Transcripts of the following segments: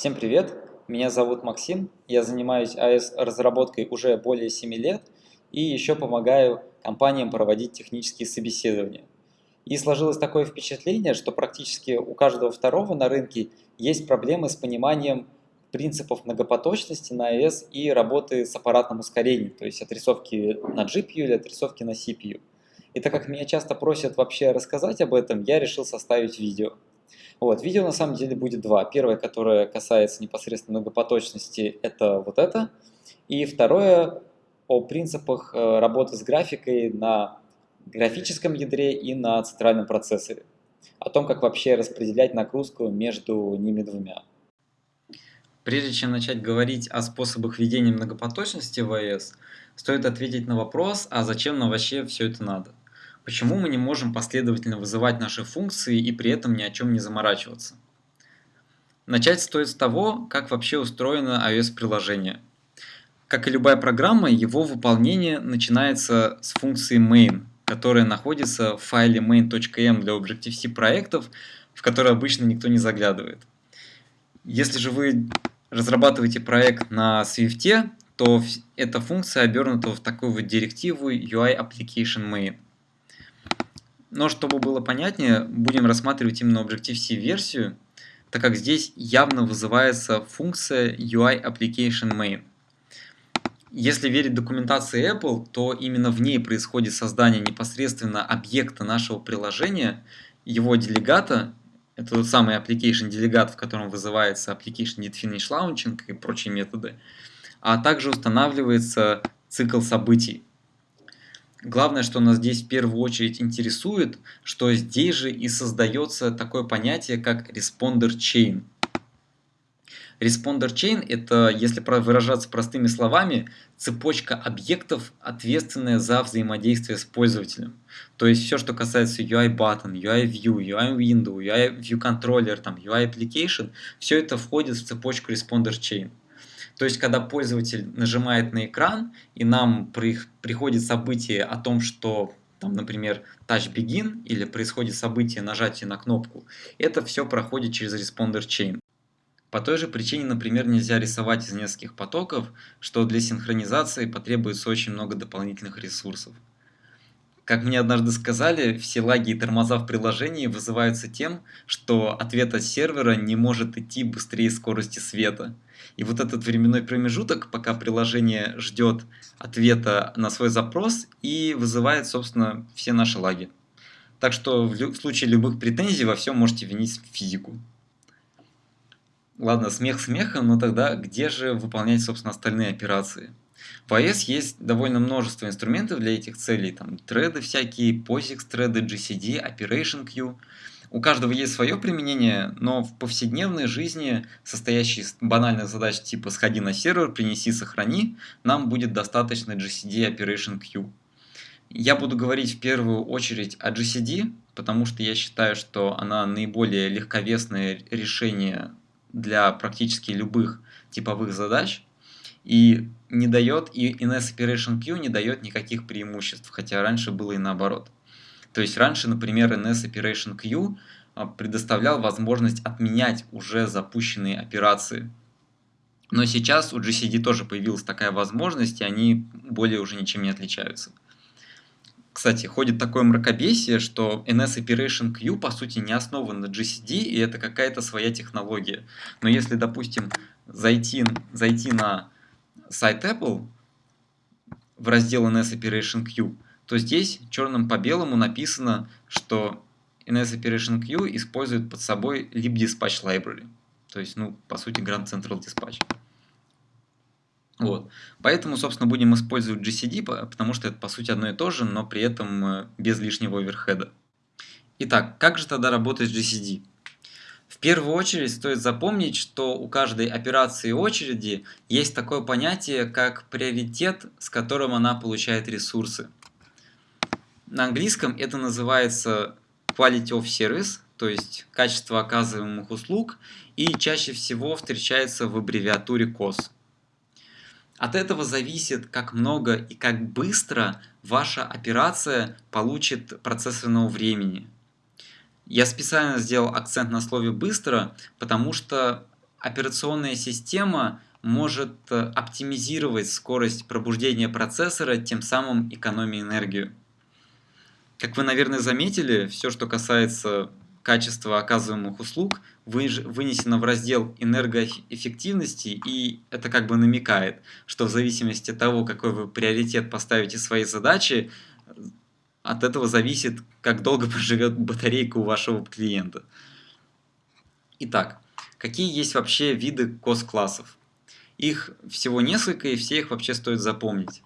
Всем привет! Меня зовут Максим, я занимаюсь iOS разработкой уже более 7 лет и еще помогаю компаниям проводить технические собеседования. И сложилось такое впечатление, что практически у каждого второго на рынке есть проблемы с пониманием принципов многопоточности на iOS и работы с аппаратным ускорением, то есть отрисовки на GPU или отрисовки на CPU. И так как меня часто просят вообще рассказать об этом, я решил составить видео. Вот, видео на самом деле будет два. Первое, которое касается непосредственно многопоточности, это вот это. И второе о принципах э, работы с графикой на графическом ядре и на центральном процессоре. О том, как вообще распределять нагрузку между ними двумя. Прежде чем начать говорить о способах ведения многопоточности в iOS, стоит ответить на вопрос, а зачем нам вообще все это надо? Почему мы не можем последовательно вызывать наши функции и при этом ни о чем не заморачиваться? Начать стоит с того, как вообще устроено iOS-приложение. Как и любая программа, его выполнение начинается с функции main, которая находится в файле main.m для Objective-C проектов, в который обычно никто не заглядывает. Если же вы разрабатываете проект на Swift, то эта функция обернута в такую вот директиву UI Application Main. Но чтобы было понятнее, будем рассматривать именно Objective-C версию, так как здесь явно вызывается функция UI Application Main. Если верить документации Apple, то именно в ней происходит создание непосредственно объекта нашего приложения, его делегата, это тот самый application делегат, в котором вызывается application did finish launching и прочие методы, а также устанавливается цикл событий. Главное, что нас здесь в первую очередь интересует, что здесь же и создается такое понятие, как responder chain. Responder chain – это, если выражаться простыми словами, цепочка объектов, ответственная за взаимодействие с пользователем. То есть все, что касается UI button, UI view, UI window, UI view controller, там, UI application, все это входит в цепочку responder chain. То есть, когда пользователь нажимает на экран, и нам при, приходит событие о том, что, там, например, Touch Begin, или происходит событие нажатия на кнопку, это все проходит через Responder Chain. По той же причине, например, нельзя рисовать из нескольких потоков, что для синхронизации потребуется очень много дополнительных ресурсов. Как мне однажды сказали, все лаги и тормоза в приложении вызываются тем, что ответ от сервера не может идти быстрее скорости света. И вот этот временной промежуток, пока приложение ждет ответа на свой запрос и вызывает, собственно, все наши лаги. Так что в случае любых претензий во всем можете винить физику. Ладно, смех смехом, но тогда где же выполнять, собственно, остальные операции? В iOS есть довольно множество инструментов для этих целей, там треды всякие, POSIX треды, GCD, Operation Queue. У каждого есть свое применение, но в повседневной жизни, состоящей из банальных задач типа «сходи на сервер», «принеси», «сохрани», нам будет достаточно GCD Operation Queue. Я буду говорить в первую очередь о GCD, потому что я считаю, что она наиболее легковесное решение для практически любых типовых задач и не дает, и NS Operation Queue не дает никаких преимуществ, хотя раньше было и наоборот. То есть раньше, например, NS Operation Queue а, предоставлял возможность отменять уже запущенные операции. Но сейчас у GCD тоже появилась такая возможность, и они более уже ничем не отличаются. Кстати, ходит такое мракобесие, что NS Operation Q по сути не основан на GCD, и это какая-то своя технология. Но если, допустим, зайти, зайти на сайт Apple в раздел NS Operation Q, то здесь черным по белому написано, что NS Operation Q использует под собой libdispatch library. То есть, ну, по сути, Grand Central Dispatch. Вот. Поэтому, собственно, будем использовать GCD, потому что это, по сути, одно и то же, но при этом э, без лишнего оверхеда. Итак, как же тогда работает GCD? В первую очередь стоит запомнить, что у каждой операции очереди есть такое понятие, как приоритет, с которым она получает ресурсы. На английском это называется quality of service, то есть качество оказываемых услуг, и чаще всего встречается в аббревиатуре COS. От этого зависит, как много и как быстро ваша операция получит процессорного времени. Я специально сделал акцент на слове «быстро», потому что операционная система может э, оптимизировать скорость пробуждения процессора, тем самым экономя энергию. Как вы, наверное, заметили, все, что касается качества оказываемых услуг, вынесено в раздел энергоэффективности, и это как бы намекает, что в зависимости от того, какой вы приоритет поставите своей задаче, от этого зависит, как долго проживет батарейка у вашего клиента. Итак, какие есть вообще виды COS-классов? Их всего несколько, и все их вообще стоит запомнить.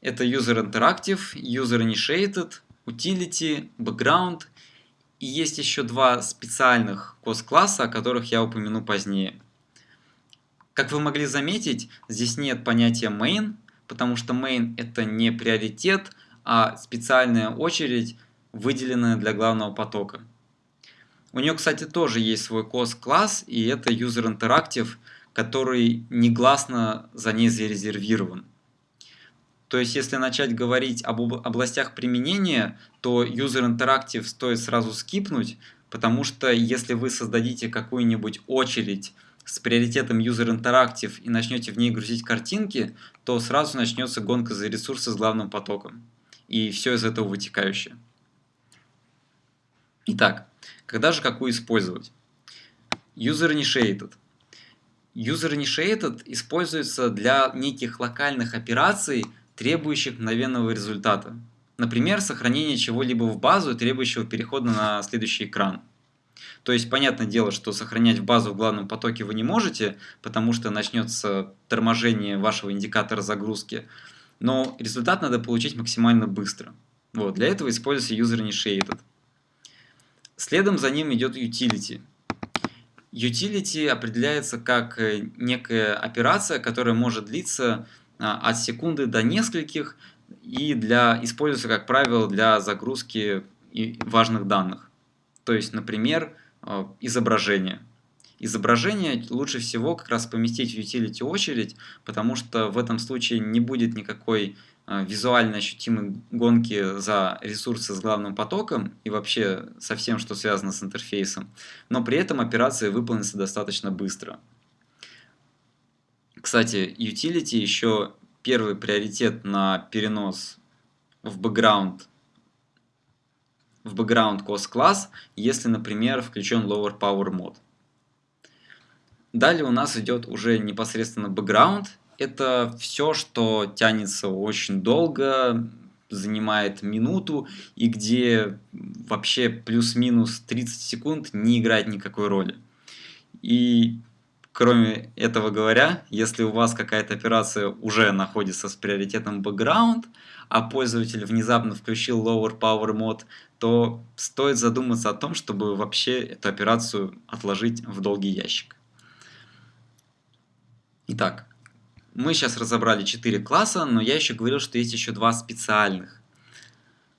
Это User Interactive, User Initiated, Utility, Background, и есть еще два специальных COS-класса, о которых я упомяну позднее. Как вы могли заметить, здесь нет понятия main, потому что main это не приоритет, а специальная очередь, выделенная для главного потока. У нее, кстати, тоже есть свой COS-класс, и это User Interactive, который негласно за ней зарезервирован. То есть, если начать говорить об областях применения, то User Interactive стоит сразу скипнуть, потому что если вы создадите какую-нибудь очередь с приоритетом User Interactive и начнете в ней грузить картинки, то сразу начнется гонка за ресурсы с главным потоком. И все из этого вытекающее. Итак, когда же какую использовать? User Initiated. User Initiated используется для неких локальных операций, требующих мгновенного результата. Например, сохранение чего-либо в базу, требующего перехода на следующий экран. То есть, понятное дело, что сохранять в базу в главном потоке вы не можете, потому что начнется торможение вашего индикатора загрузки, но результат надо получить максимально быстро. Вот, для этого используется user initiated. Следом за ним идет utility. Utility определяется как э, некая операция, которая может длиться а, от секунды до нескольких и для, используется, как правило, для загрузки важных данных. То есть, например, а, изображение. Изображение лучше всего как раз поместить в utility очередь, потому что в этом случае не будет никакой а, визуально ощутимой гонки за ресурсы с главным потоком и вообще со всем, что связано с интерфейсом, но при этом операция выполнится достаточно быстро. Кстати, utility еще первый приоритет на перенос в background в background cost класс, если, например, включен lower power мод. Далее у нас идет уже непосредственно background. Это все, что тянется очень долго, занимает минуту и где вообще плюс-минус 30 секунд не играет никакой роли. И Кроме этого говоря, если у вас какая-то операция уже находится с приоритетом background, а пользователь внезапно включил lower power мод, то стоит задуматься о том, чтобы вообще эту операцию отложить в долгий ящик. Итак, мы сейчас разобрали 4 класса, но я еще говорил, что есть еще два специальных.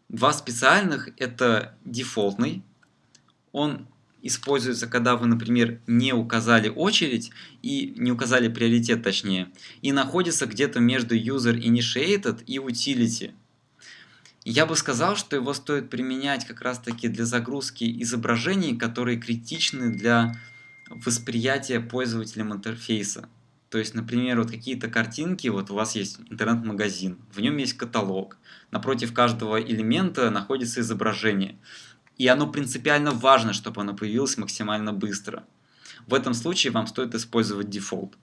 Два специальных это дефолтный, он используется, когда вы, например, не указали очередь и не указали приоритет точнее, и находится где-то между user initiated и utility. Я бы сказал, что его стоит применять как раз таки для загрузки изображений, которые критичны для восприятия пользователем интерфейса. То есть, например, вот какие-то картинки, вот у вас есть интернет-магазин, в нем есть каталог, напротив каждого элемента находится изображение. И оно принципиально важно, чтобы оно появилось максимально быстро. В этом случае вам стоит использовать дефолт.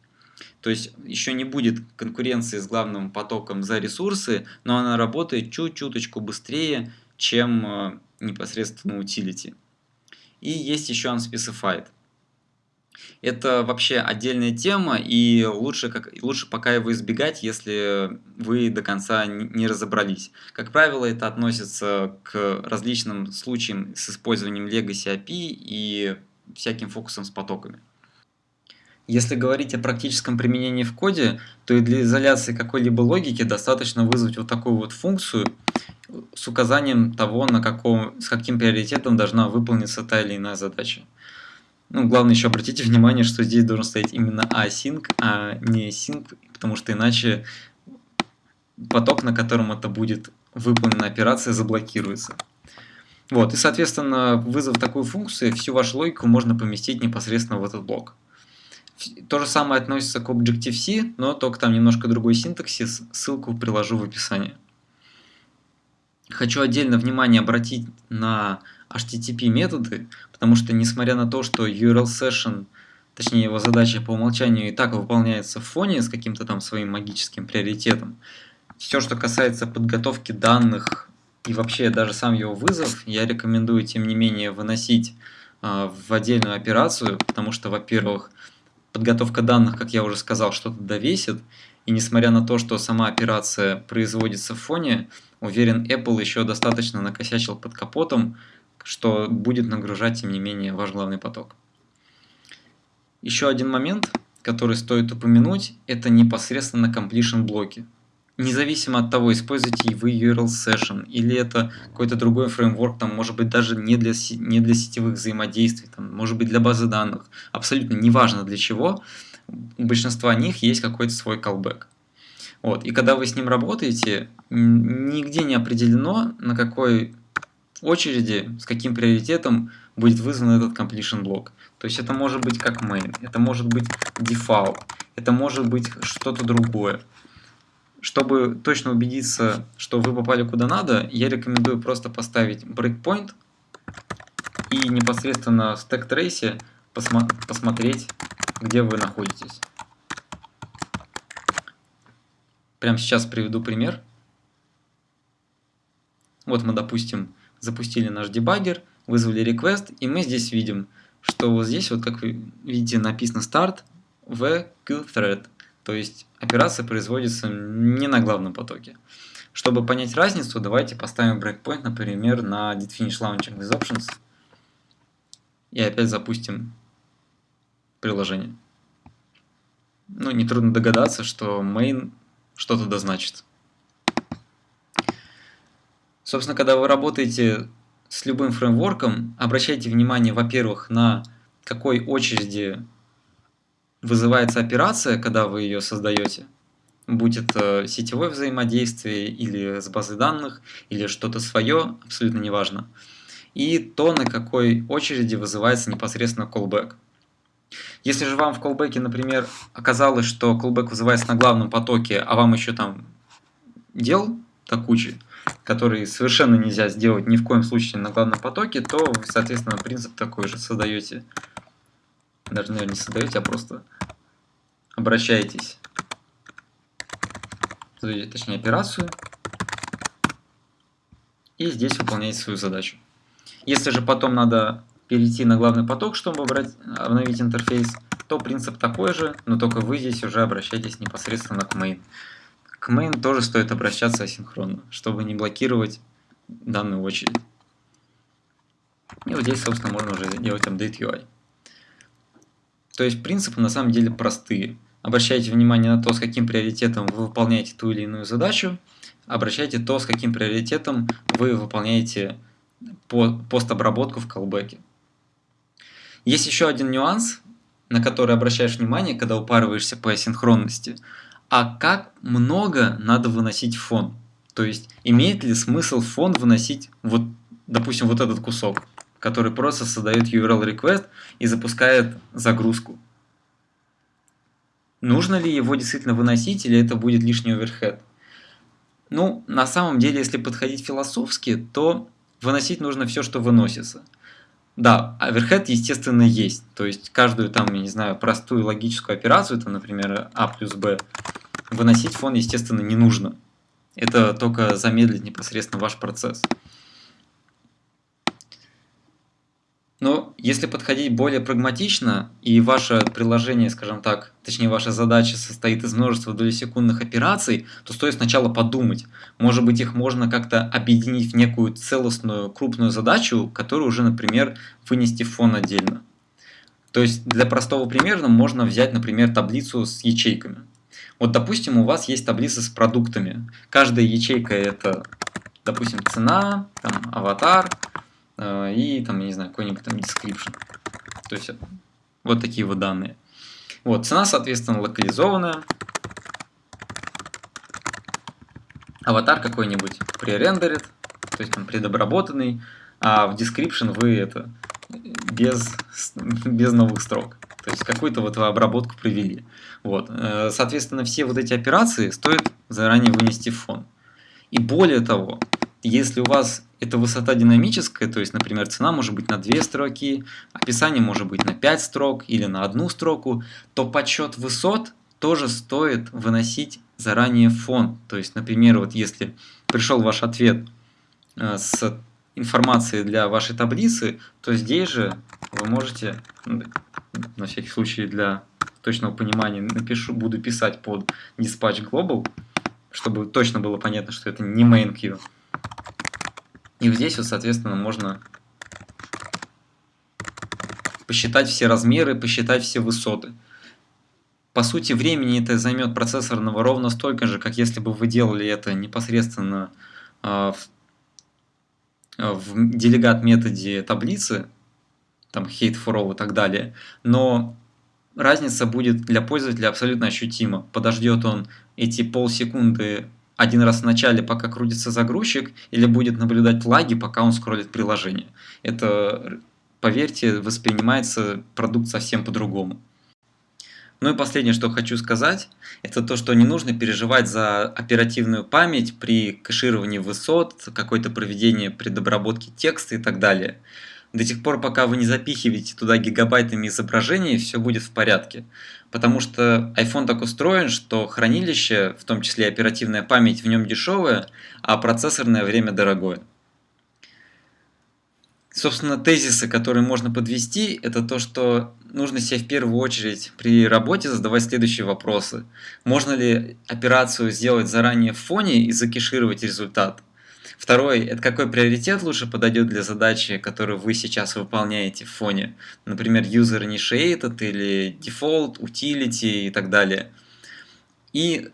То есть еще не будет конкуренции с главным потоком за ресурсы, но она работает чуть-чуточку быстрее, чем э, непосредственно utility. И есть еще unspecified. Это вообще отдельная тема, и лучше, как, лучше пока его избегать, если вы до конца не разобрались. Как правило, это относится к различным случаям с использованием Legacy API и всяким фокусом с потоками. Если говорить о практическом применении в коде, то и для изоляции какой-либо логики достаточно вызвать вот такую вот функцию с указанием того, на каком, с каким приоритетом должна выполниться та или иная задача. Ну, главное еще обратите внимание, что здесь должен стоять именно async, а не async, потому что иначе поток, на котором это будет выполнена операция, заблокируется. Вот, и, соответственно, вызов такую функцию, всю вашу логику можно поместить непосредственно в этот блок. То же самое относится к Objective-C, но только там немножко другой синтаксис, ссылку приложу в описании. Хочу отдельно внимание обратить на HTTP методы, потому что несмотря на то, что URL session, точнее его задача по умолчанию и так выполняется в фоне с каким-то там своим магическим приоритетом, все, что касается подготовки данных и вообще даже сам его вызов, я рекомендую тем не менее выносить э, в отдельную операцию, потому что, во-первых, подготовка данных, как я уже сказал, что-то довесит, и несмотря на то, что сама операция производится в фоне, уверен, Apple еще достаточно накосячил под капотом, что будет нагружать, тем не менее, ваш главный поток. Еще один момент, который стоит упомянуть, это непосредственно completion блоки. Независимо от того, используете вы URL Session или это какой-то другой фреймворк, там, может быть даже не для, не для сетевых взаимодействий, там, может быть для базы данных, абсолютно неважно для чего, у большинства них есть какой-то свой callback. Вот. И когда вы с ним работаете, нигде не определено, на какой очереди, с каким приоритетом будет вызван этот completion блок. То есть это может быть как main, это может быть default, это может быть что-то другое. Чтобы точно убедиться, что вы попали куда надо, я рекомендую просто поставить breakpoint и непосредственно в stack trace посмо посмотреть, где вы находитесь. Прямо сейчас приведу пример. Вот мы, допустим, запустили наш дебаггер, вызвали request, и мы здесь видим, что вот здесь, вот как вы видите, написано start в thread. То есть операция производится не на главном потоке. Чтобы понять разницу, давайте поставим breakpoint, например, на did-finish launching with options. И опять запустим приложение. Ну, нетрудно догадаться, что main что-то дозначит. Собственно, когда вы работаете с любым фреймворком, обращайте внимание, во-первых, на какой очереди вызывается операция, когда вы ее создаете, будь это сетевое взаимодействие или с базой данных, или что-то свое, абсолютно неважно. И то, на какой очереди вызывается непосредственно callback. Если же вам в callback, например, оказалось, что callback вызывается на главном потоке, а вам еще там дел так куча, которые совершенно нельзя сделать ни в коем случае на главном потоке, то вы, соответственно, принцип такой же создаете. Даже, наверное, не создаете, а просто обращаетесь, точнее, операцию, и здесь выполняете свою задачу. Если же потом надо перейти на главный поток, чтобы обновить интерфейс, то принцип такой же, но только вы здесь уже обращаетесь непосредственно к main. К main тоже стоит обращаться асинхронно, чтобы не блокировать данную очередь. И вот здесь, собственно, можно уже делать update UI. То есть принципы на самом деле простые. Обращайте внимание на то, с каким приоритетом вы выполняете ту или иную задачу. Обращайте то, с каким приоритетом вы выполняете постобработку в колбеке. Есть еще один нюанс, на который обращаешь внимание, когда упарываешься по асинхронности – а как много надо выносить фон. То есть, имеет ли смысл фон выносить, вот, допустим, вот этот кусок, который просто создает URL request и запускает загрузку. Нужно ли его действительно выносить, или это будет лишний оверхед? Ну, на самом деле, если подходить философски, то выносить нужно все, что выносится. Да, оверхед, естественно, есть. То есть каждую там, я не знаю, простую логическую операцию, там, например, А плюс Б, выносить фон, естественно, не нужно. Это только замедлит непосредственно ваш процесс. Но если подходить более прагматично, и ваше приложение, скажем так, точнее ваша задача состоит из множества долесекундных операций, то стоит сначала подумать, может быть их можно как-то объединить в некую целостную крупную задачу, которую уже, например, вынести в фон отдельно. То есть для простого примера можно взять, например, таблицу с ячейками. Вот, допустим, у вас есть таблица с продуктами. Каждая ячейка это, допустим, цена, там, аватар э, и, там, я не знаю, какой-нибудь там description. То есть вот такие вот данные. Вот, цена, соответственно, локализованная. Аватар какой-нибудь пререндерит, то есть там предобработанный, а в description вы это без, без новых строк. То есть какую-то вот обработку провели. Вот. Э, соответственно, все вот эти операции стоит заранее вынести в фон. И более того, если у вас эта высота динамическая, то есть, например, цена может быть на 2 строки, описание может быть на 5 строк или на одну строку, то подсчет высот тоже стоит выносить заранее в фон. То есть, например, вот если пришел ваш ответ э, с информацией для вашей таблицы, то здесь же вы можете, на всякий случай для точного понимания, напишу, буду писать под dispatch global, чтобы точно было понятно, что это не main queue. И здесь вот, соответственно, можно посчитать все размеры, посчитать все высоты. По сути, времени это займет процессорного ровно столько же, как если бы вы делали это непосредственно э, в, в делегат методе таблицы, там hate for all и так далее. Но разница будет для пользователя абсолютно ощутима. Подождет он эти полсекунды один раз в начале, пока крутится загрузчик, или будет наблюдать лаги, пока он скроллит приложение. Это, поверьте, воспринимается продукт совсем по-другому. Ну и последнее, что хочу сказать, это то, что не нужно переживать за оперативную память при кэшировании высот, какое-то проведение предобработки текста и так далее. До тех пор, пока вы не запихиваете туда гигабайтами изображений, все будет в порядке. Потому что iPhone так устроен, что хранилище, в том числе оперативная память в нем дешевая, а процессорное время дорогое. Собственно, тезисы, которые можно подвести, это то, что нужно себе в первую очередь при работе задавать следующие вопросы. Можно ли операцию сделать заранее в фоне и закешировать результат? Второй, это какой приоритет лучше подойдет для задачи, которую вы сейчас выполняете в фоне. Например, user initiated или default, utility и так далее. И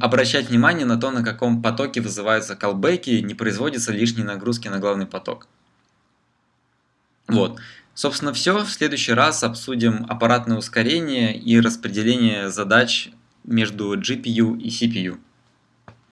обращать внимание на то, на каком потоке вызываются колбеки, не производятся лишние нагрузки на главный поток. Вот. Собственно, все. В следующий раз обсудим аппаратное ускорение и распределение задач между GPU и CPU.